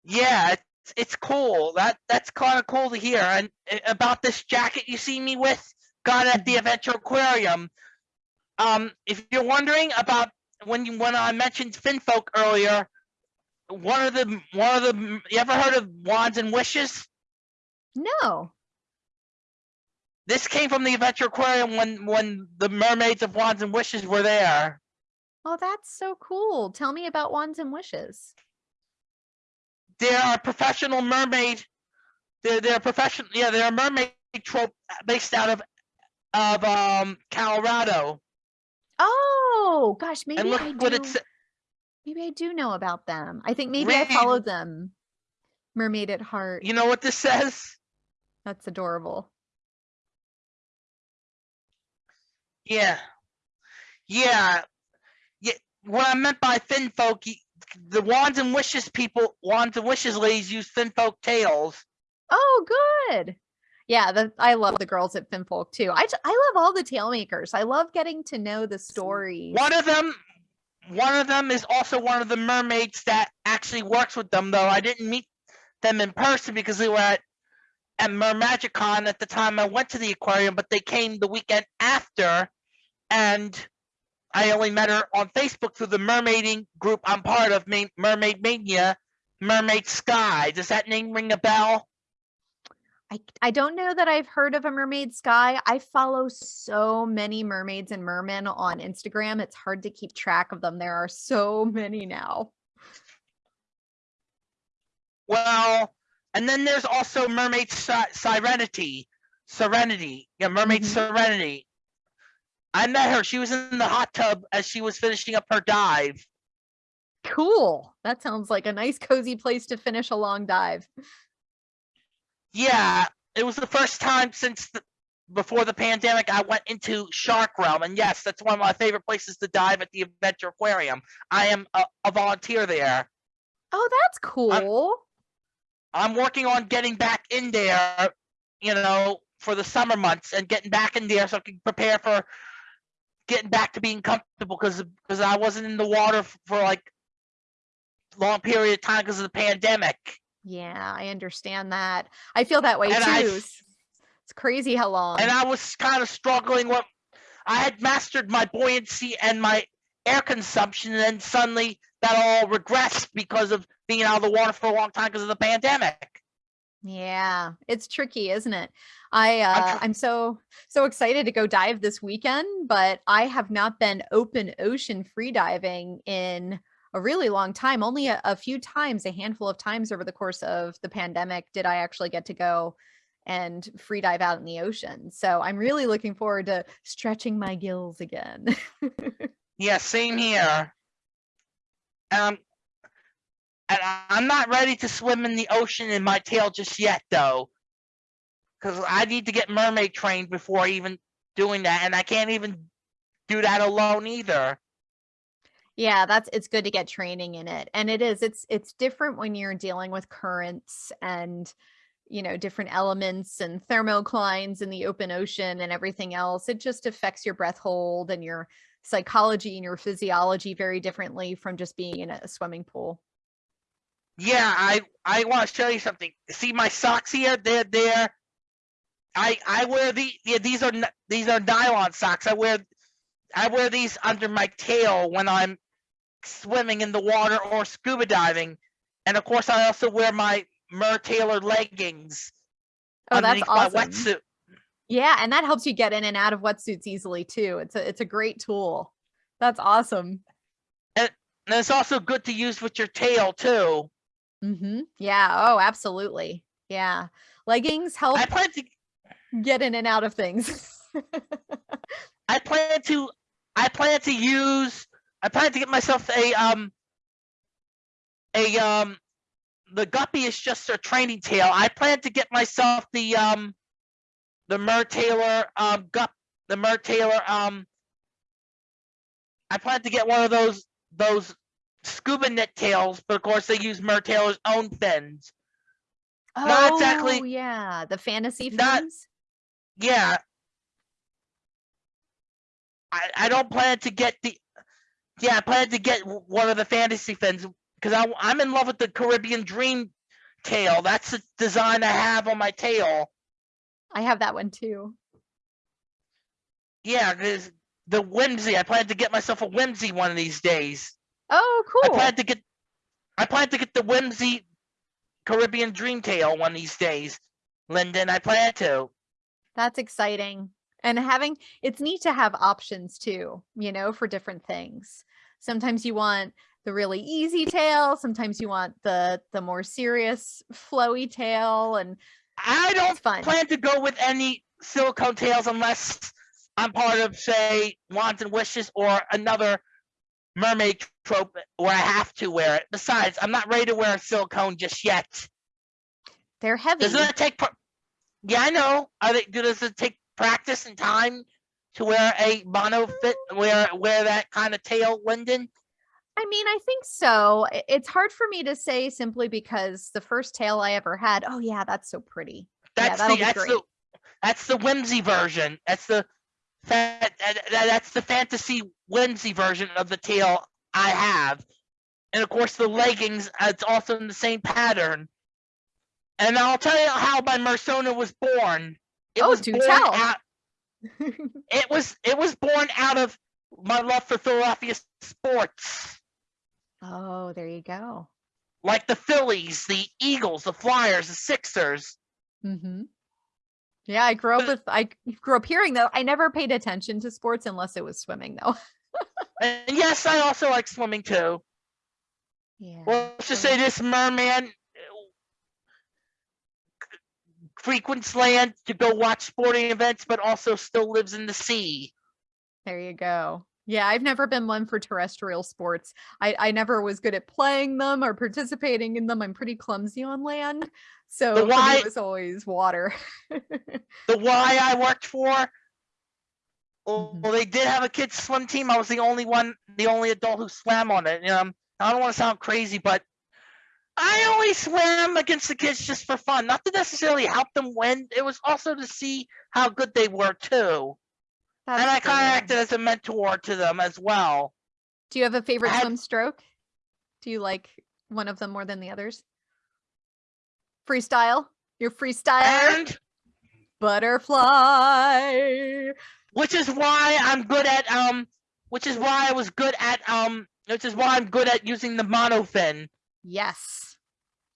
Yeah, it's cool. That that's kind of cool to hear. And uh, about this jacket you see me with, got at the Adventure Aquarium. Um, if you're wondering about when you when I mentioned Finfolk earlier, one of the one of the you ever heard of Wands and Wishes? No. This came from the Adventure Aquarium when when the mermaids of Wands and Wishes were there. Oh, that's so cool. Tell me about wands and wishes. They're a professional mermaid. They're they're professional. Yeah, they're a mermaid trope based out of of um Colorado. Oh gosh, maybe and look I what do. it's Maybe I do know about them. I think maybe I followed them. Mermaid at heart. you know what this says? That's adorable. Yeah. Yeah. Yeah. What I meant by Finfolk, the wands and wishes people, wands and wishes ladies use Finfolk folk tails. Oh, good. Yeah, the, I love the girls at Finfolk too. I, I love all the tail makers. I love getting to know the stories. One of them, one of them is also one of the mermaids that actually works with them. Though I didn't meet them in person because they were at at Mermagicon at the time I went to the aquarium, but they came the weekend after, and I only met her on Facebook through the mermaiding group I'm part of, Mermaid Mania, Mermaid Sky. Does that name ring a bell? I, I don't know that I've heard of a mermaid sky. I follow so many mermaids and mermen on Instagram. It's hard to keep track of them. There are so many now. Well, and then there's also Mermaid Se- Serenity. Serenity. Yeah, Mermaid Mhm. Serenity. I met her. She was in the hot tub as she was finishing up her dive. Cool. That sounds like a nice cozy place to finish a long dive. Yeah, it was the first time since the, before the pandemic I went into Shark Realm, and yes, that's one of my favorite places to dive at the Adventure Aquarium. I am a, a volunteer there. Oh, that's cool. I'm working on getting back in there, you know, for the summer months and getting back in there so I can prepare for getting back to being comfortable because because I wasn't in the water for like long period of time because of the pandemic. Yeah, I understand that. I feel that way And too. I It's crazy how long. and I was kind of struggling with. I had mastered my buoyancy and my air consumption, and then suddenly that all regressed because of being out of the water for a long time because of the pandemic. Yeah, it's tricky, isn't it? I I'm uh, I'm so so excited to go dive this weekend, but I have not been open ocean free diving in a really long time. Only a, a few times, a handful of times over the course of the pandemic did I actually get to go and free dive out in the ocean. So I'm really looking forward to stretching my gills again. <laughs> Yeah, same here. Um, and I'm not ready to swim in the ocean in my tail just yet, though, because I need to get mermaid trained before even doing that, and I can't even do that alone either. Yeah, that's it's good to get training in it. And it is it's it's different when you're dealing with currents and you know different elements and thermoclines in the open ocean and everything else. It just affects your breath hold and your psychology and your physiology very differently from just being in a swimming pool. Yeah, I I want to show you something. See my socks here? They're they're I I wear the yeah these are these are nylon socks. I wear I wear these under my tail when I'm swimming in the water or scuba diving, and of course I also wear my Mertailor leggings Oh, that's underneath my wetsuit. Yeah, and that helps you get in and out of wetsuits easily too. It's a it's a great tool. That's awesome. And it's also good to use with your tail too. Hmm Yeah. Oh, absolutely. Yeah. Leggings help I plan to get in and out of things. <laughs> I plan to I plan to use I plan to get myself a um a um the guppy is just a training tail. I plan to get myself the um the Mertailor um gup the Mertailor um I plan to get one of those those scuba net tails, but of course they use Mertailor's own fins. Not oh, exactly- Oh, yeah. The fantasy not- fins. Yeah. I I don't plan to get the yeah, I plan to get one of the fantasy fins because I I'm in love with the Caribbean Dream tail. That's the design I have on my tail. I have that one too. Yeah, the whimsy. I plan to get myself a whimsy one of these days. Oh, cool. I plan to get I plan to get the whimsy Caribbean Dream tail one of these days. Linden, I plan to. That's exciting. And having it's neat to have options too, you know, for different things. Sometimes you want the really easy tail, sometimes you want the the more serious flowy tail and I don't plan to go with any silicone tails unless I'm part of, say, Wands and Wishes or another mermaid trope where I have to wear it. Besides, I'm not ready to wear a silicone just yet. They're heavy. Doesn't it take? Yeah, I know. Are they, does it take practice and time to wear a mono fit, wear wear that kind of tail, Linden? I mean, I think so. It's hard for me to say simply because the first tail I ever had, oh yeah, that's so pretty. That's that'll the that's great. the that's the whimsy version. That's the that, that, that's the fantasy whimsy version of the tail I have. And of course the leggings, it's also in the same pattern. And I'll tell you how my Mersona was born. It Oh, was do born tell. out <laughs> it was it was born out of my love for Philadelphia sports. oh, there you go. Like the Phillies, the Eagles, the Flyers, the Sixers. hmm Yeah, I grew up with I grew up hearing that. I never paid attention to sports unless it was swimming though. <laughs> And yes, I also like swimming too. Yeah. Well, let's just say this merman uh, frequents land to go watch sporting events, but also still lives in the sea. There you go. Yeah, I've never been one for terrestrial sports. I, I never was good at playing them or participating in them. I'm pretty clumsy on land. So why- it was always water. <laughs> The Y I worked for, well, Mhm. well, they did have a kids swim team. I was the only one, the only adult who swam on it. You know, I don't want to sound crazy, but I only swam against the kids just for fun, not to necessarily help them win. It was also to see how good they were too, That's and I kind of acted as a mentor to them as well. Do you have a favorite had- swim stroke? Do you like one of them more than the others? Freestyle? Your freestyler? And Butterfly. Which is why I'm good at um which is why I was good at um which is why I'm good at using the monofin. Yes.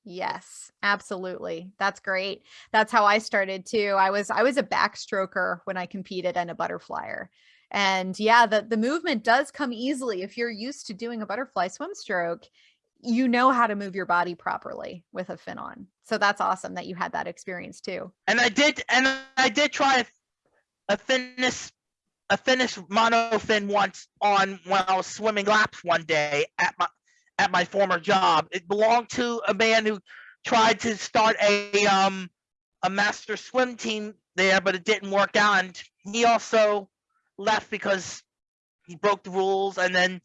Yes, absolutely. That's great. That's how I started too. I was I was a backstroker when I competed and a butterflyer. And yeah, the the movement does come easily if you're used to doing a butterfly swim stroke. You know how to move your body properly with a fin on. So that's awesome that you had that experience too. And I did and I did try a, Finnish a Finnish monofin once on when I was swimming laps one day at my at my former job. It belonged to a man who tried to start a um a master swim team there, but it didn't work out. And he also left because he broke the rules. And then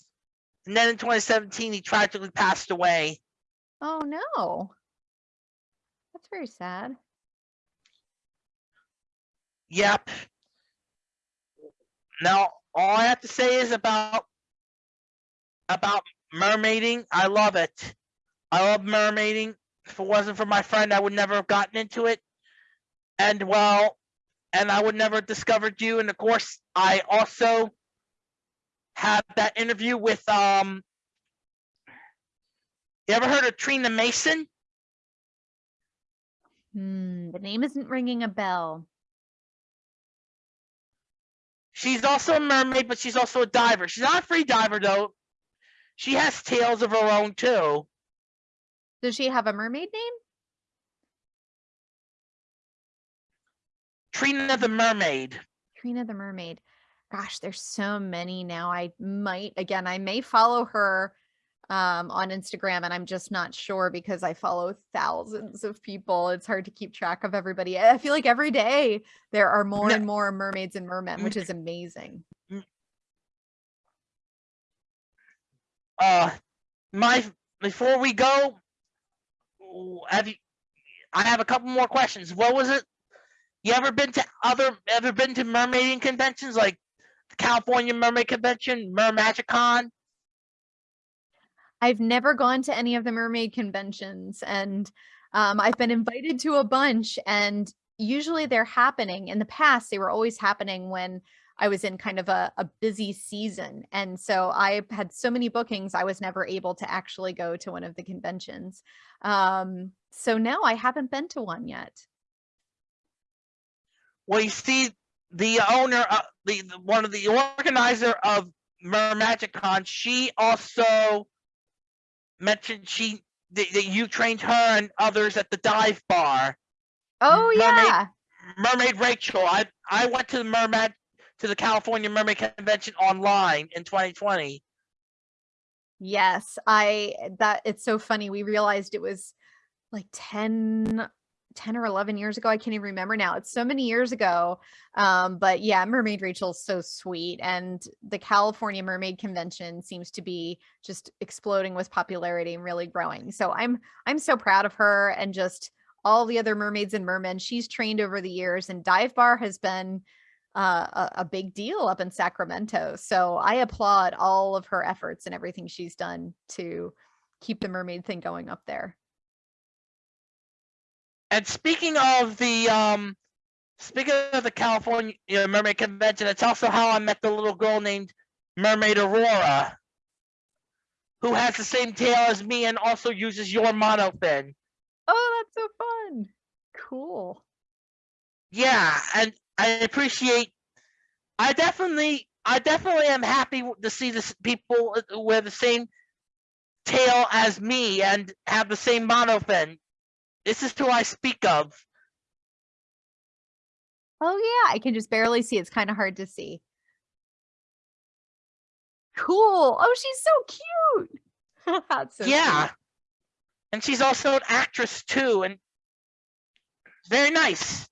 and then in 2017 he tragically passed away. Oh no. That's very sad. Yep. Now, all I have to say is about about mermaiding. I love it. I love mermaiding. If it wasn't for my friend, I would never have gotten into it. And well, and I would never have discovered you. And of course, I also had that interview with um. You ever heard of Trina Mason? Hmm, the name isn't ringing a bell. She's also a mermaid, but she's also a diver. She's not a free diver though. She has tails of her own too. Does she have a mermaid name? Trina the mermaid. Trina the mermaid. Gosh, there's so many now. I might again, I may follow her um on Instagram and I'm just not sure because I follow thousands of people. It's hard to keep track of everybody. I feel like every day there are more and more mermaids and mermen, which Mm. is amazing. Uh, my before we go, have you? I have a couple more questions. What was it? You ever been to other? Ever been to mermaiding conventions like the California Mermaid Convention, Mermagicon? I've never gone to any of the mermaid conventions and um, I've been invited to a bunch and usually they're happening. In the past they were always happening when I was in kind of a, a busy season and so I had so many bookings I was never able to actually go to one of the conventions. Um, so no I haven't been to one yet. Well, you see, the owner, uh, the, the one of the organizer of Mermagicon, she also mentioned she that, that you trained her and others at the dive bar. oh Mermaid- yeah Mermaid Rachel. I I went to the Mermaid to the California Mermaid Convention online in 2020. Yes, I that it's so funny. We realized it was like 10 10 or 11 years ago. I can't even remember now. It's so many years ago. Um but yeah, Mermaid Rachel's so sweet and the California Mermaid Convention seems to be just exploding with popularity and really growing. So I'm I'm so proud of her and just all the other mermaids and mermen she's trained over the years and Dive Bar has been uh, a, a big deal up in Sacramento. So I applaud all of her efforts and everything she's done to keep the mermaid thing going up there. And speaking of the um, speaking of the California Mermaid Convention, it's also how I met the little girl named Mermaid Aurora, who has the same tail as me and also uses your monofin. Oh, that's so fun. Cool. Yeah, and I appreciate. I definitely, I definitely am happy to see this people uh, wear the same tail as me and have the same monofin. This is who I speak of. Oh yeah, I can just barely see. It's kind of hard to see. Cool. Oh, she's so cute. <laughs> That's so yeah, sweet. and she's also an actress too, and very nice.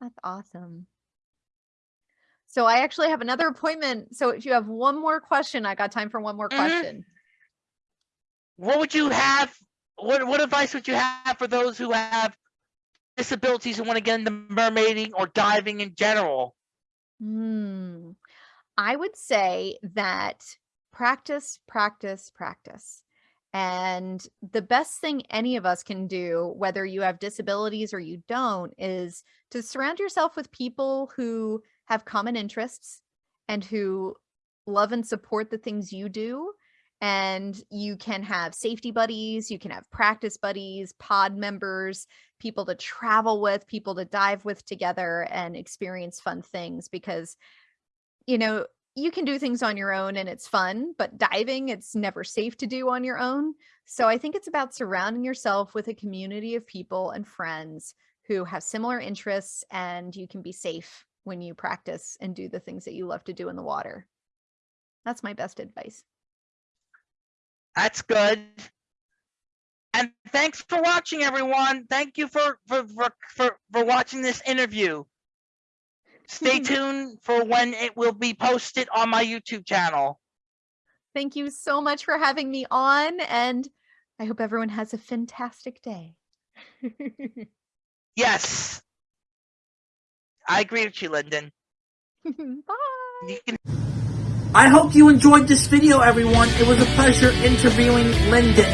That's awesome. So I actually have another appointment. So if you have one more question, I got time for one more Mhm. question. What would you have? What what advice would you have for those who have disabilities who want to get into mermaiding or diving in general? Hmm. I would say that practice, practice, practice. And the best thing any of us can do, whether you have disabilities or you don't, is to surround yourself with people who have common interests and who love and support the things you do. And you can have safety buddies, you can have practice buddies, pod members, people to travel with, people to dive with together and experience fun things because you know, you can do things on your own and it's fun, but diving, it's never safe to do on your own. So I think it's about surrounding yourself with a community of people and friends who have similar interests and you can be safe when you practice and do the things that you love to do in the water. That's my best advice. That's good. And thanks for watching, everyone. Thank you for for for for, for watching this interview. Stay <laughs> tuned for when it will be posted on my YouTube channel. Thank you so much for having me on and I hope everyone has a fantastic day. <laughs> Yes. I agree with you, Linden. <laughs> Bye. You I hope you enjoyed this video, everyone. It was a pleasure interviewing Linden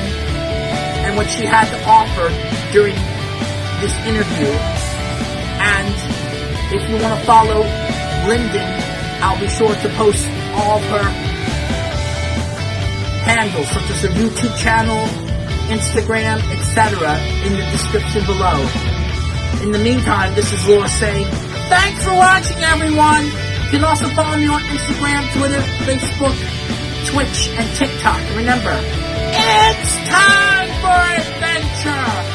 and what she had to offer during this interview. And if you want to follow Linden, I'll be sure to post all her handles, such as her YouTube channel, Instagram, etc., in the description below. In the meantime, this is Laura saying, thanks for watching, everyone! You can also follow me on Instagram, Twitter, Facebook, Twitch, and TikTok. Remember, it's time for adventure!